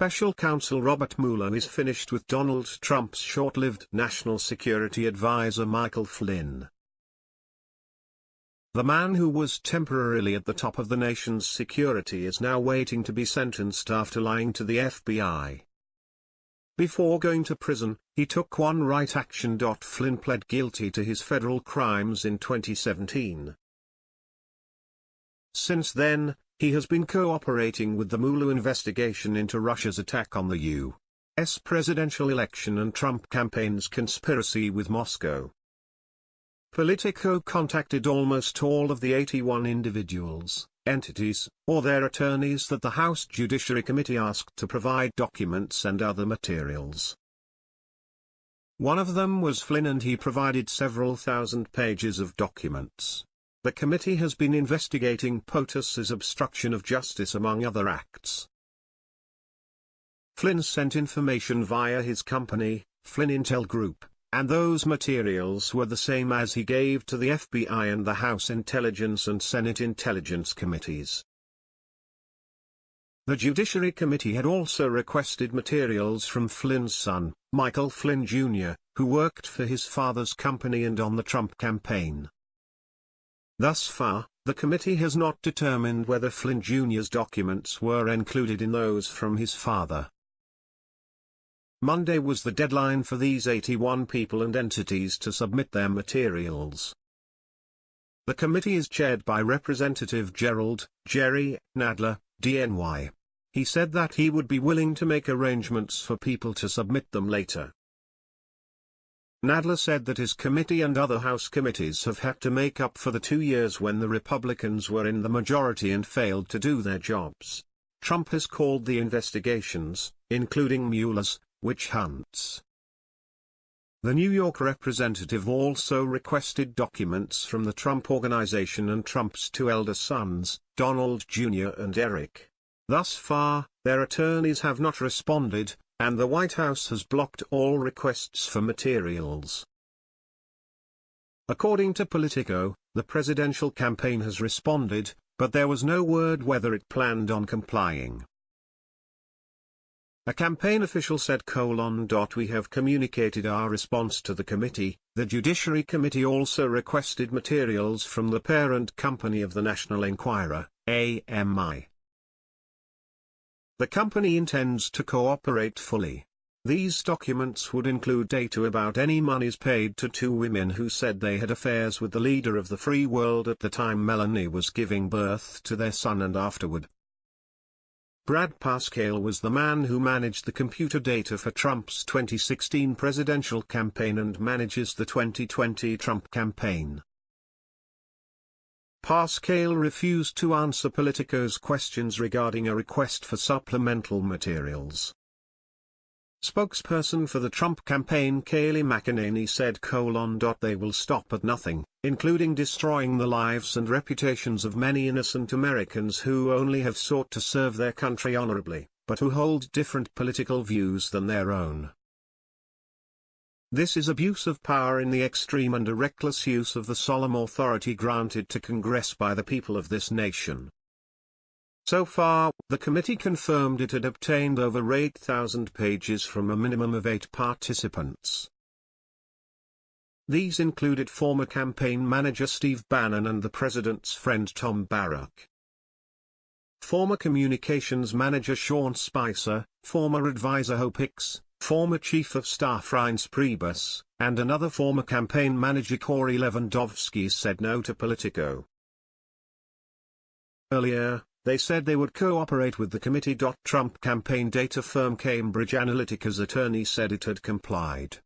special counsel Robert Mueller is finished with Donald Trump's short-lived national security advisor Michael Flynn. The man who was temporarily at the top of the nation's security is now waiting to be sentenced after lying to the FBI. Before going to prison, he took one right action. Flynn pled guilty to his federal crimes in 2017. Since then, he has been cooperating with the Mueller investigation into Russia's attack on the U.S. presidential election and Trump campaign's conspiracy with Moscow. Politico contacted almost all of the 81 individuals, entities, or their attorneys that the House Judiciary Committee asked to provide documents and other materials. One of them was Flynn and he provided several thousand pages of documents. The committee has been investigating POTUS's obstruction of justice among other acts. Flynn sent information via his company, Flynn Intel Group, and those materials were the same as he gave to the FBI and the House Intelligence and Senate Intelligence Committees. The Judiciary Committee had also requested materials from Flynn's son, Michael Flynn Jr., who worked for his father's company and on the Trump campaign. Thus far, the committee has not determined whether Flynn Jr.'s documents were included in those from his father. Monday was the deadline for these 81 people and entities to submit their materials. The committee is chaired by Representative Gerald, Jerry, Nadler, DNY. He said that he would be willing to make arrangements for people to submit them later. Nadler said that his committee and other House committees have had to make up for the two years when the Republicans were in the majority and failed to do their jobs. Trump has called the investigations, including Mueller's, witch hunts. The New York representative also requested documents from the Trump Organization and Trump's two elder sons, Donald Jr. and Eric. Thus far, their attorneys have not responded, and the White House has blocked all requests for materials. According to Politico, the presidential campaign has responded, but there was no word whether it planned on complying. A campaign official said colon. We have communicated our response to the committee. The Judiciary Committee also requested materials from the parent company of the National Enquirer, AMI. The company intends to cooperate fully. These documents would include data about any monies paid to two women who said they had affairs with the leader of the free world at the time Melania was giving birth to their son and afterward. Brad Parscale was the man who managed the computer data for Trump's 2016 presidential campaign and manages the 2020 Trump campaign. Parscale refused to answer Politico's questions regarding a request for supplemental materials. Spokesperson for the Trump campaign Kayleigh McEnany said colon. They will stop at nothing, including destroying the lives and reputations of many innocent Americans who only have sought to serve their country honorably, but who hold different political views than their own. This is abuse of power in the extreme and a reckless use of the solemn authority granted to Congress by the people of this nation. So far, the committee confirmed it had obtained over 8,000 pages from a minimum of eight participants. These included former campaign manager Steve Bannon and the president's friend Tom Barrack. Former communications manager Sean Spicer, former advisor Hope Hicks, former Chief of Staff Reince Priebus, and another former campaign manager Corey Lewandowski said no to Politico. Earlier, they said they would cooperate with the committee. Trump campaign data firm Cambridge Analytica's attorney said it had complied.